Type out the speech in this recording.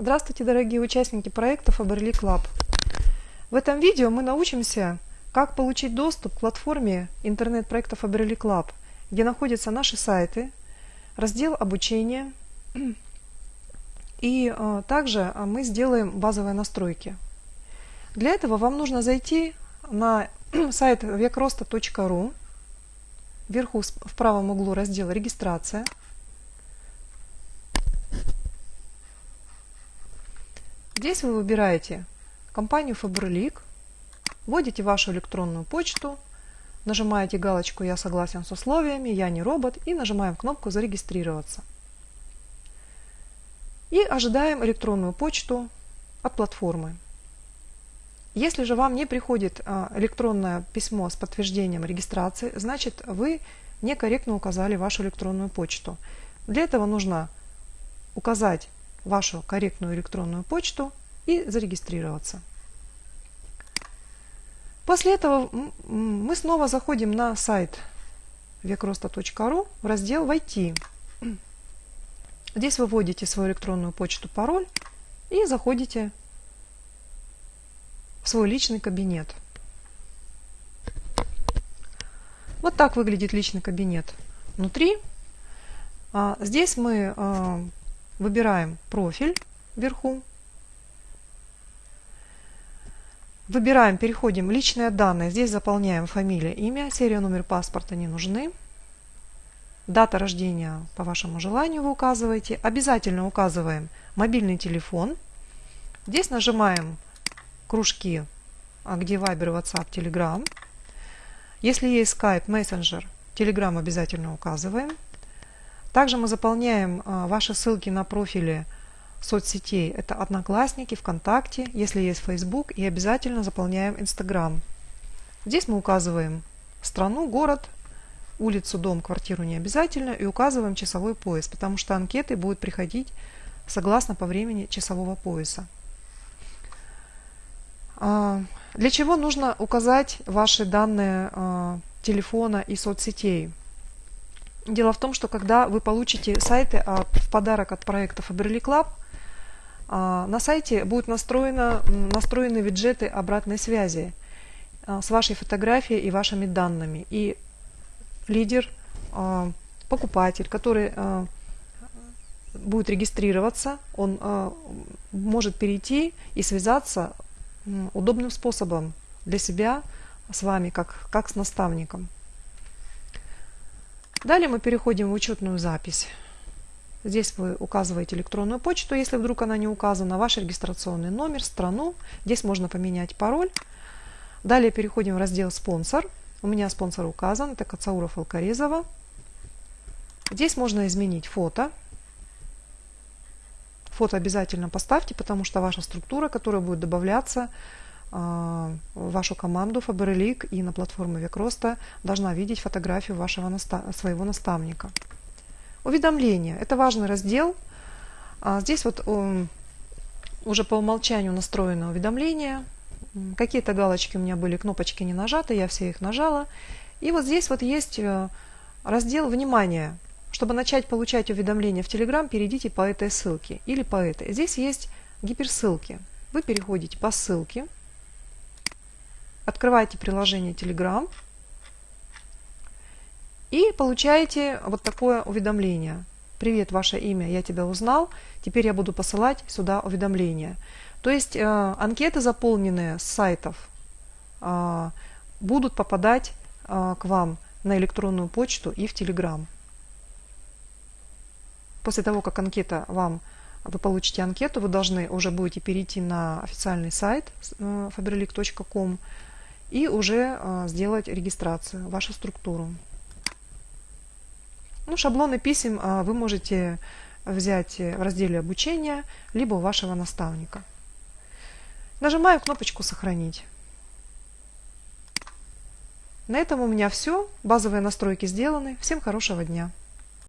Здравствуйте, дорогие участники проекта Faberlic Lab. В этом видео мы научимся, как получить доступ к платформе интернет-проекта Faberlic Lab, где находятся наши сайты, раздел обучения, и а, также а, мы сделаем базовые настройки. Для этого вам нужно зайти на сайт векроста.ру, вверху в правом углу раздел «Регистрация», Здесь вы выбираете компанию Faberlic, вводите вашу электронную почту, нажимаете галочку «Я согласен с условиями», «Я не робот» и нажимаем кнопку «Зарегистрироваться». И ожидаем электронную почту от платформы. Если же вам не приходит а, электронное письмо с подтверждением регистрации, значит вы некорректно указали вашу электронную почту. Для этого нужно указать вашу корректную электронную почту и зарегистрироваться. После этого мы снова заходим на сайт векроста.ру в раздел «Войти». Здесь вы вводите свою электронную почту, пароль и заходите в свой личный кабинет. Вот так выглядит личный кабинет внутри. А, здесь мы а, Выбираем профиль вверху. Выбираем, переходим личные данные. Здесь заполняем фамилия, имя, серия, номер паспорта не нужны. Дата рождения по вашему желанию вы указываете. Обязательно указываем мобильный телефон. Здесь нажимаем кружки, а где Viber, WhatsApp, Telegram. Если есть Skype, Messenger, Telegram обязательно указываем. Также мы заполняем а, ваши ссылки на профили соцсетей. Это Одноклассники, ВКонтакте, если есть Facebook, и обязательно заполняем Инстаграм. Здесь мы указываем страну, город, улицу, дом, квартиру не обязательно, и указываем часовой пояс, потому что анкеты будут приходить согласно по времени часового пояса. А, для чего нужно указать ваши данные а, телефона и соцсетей? Дело в том, что когда вы получите сайты от, в подарок от проекта Faberlic Lab, а, на сайте будут настроено, настроены виджеты обратной связи а, с вашей фотографией и вашими данными. И лидер, а, покупатель, который а, будет регистрироваться, он а, может перейти и связаться удобным способом для себя с вами, как, как с наставником. Далее мы переходим в учетную запись. Здесь вы указываете электронную почту, если вдруг она не указана, ваш регистрационный номер, страну. Здесь можно поменять пароль. Далее переходим в раздел «Спонсор». У меня спонсор указан, это Кацауров Алкарезова. Здесь можно изменить фото. Фото обязательно поставьте, потому что ваша структура, которая будет добавляться, вашу команду Faberlic и на платформе Векроста должна видеть фотографию вашего наста своего наставника. Уведомления. Это важный раздел. А, здесь вот уже по умолчанию настроено уведомления. Какие-то галочки у меня были, кнопочки не нажаты, я все их нажала. И вот здесь вот есть э, раздел «Внимание». Чтобы начать получать уведомления в Telegram, перейдите по этой ссылке или по этой. Здесь есть гиперссылки. Вы переходите по ссылке – открываете приложение Telegram и получаете вот такое уведомление. Привет, ваше имя, я тебя узнал, теперь я буду посылать сюда уведомления. То есть э, анкеты, заполненные с сайтов, э, будут попадать э, к вам на электронную почту и в Telegram. После того, как анкета вам, вы получите анкету, вы должны уже будете перейти на официальный сайт э, faberlic.com, и уже а, сделать регистрацию, вашу структуру. Ну, шаблоны писем а, вы можете взять в разделе обучения, либо у вашего наставника. Нажимаю кнопочку «Сохранить». На этом у меня все. Базовые настройки сделаны. Всем хорошего дня.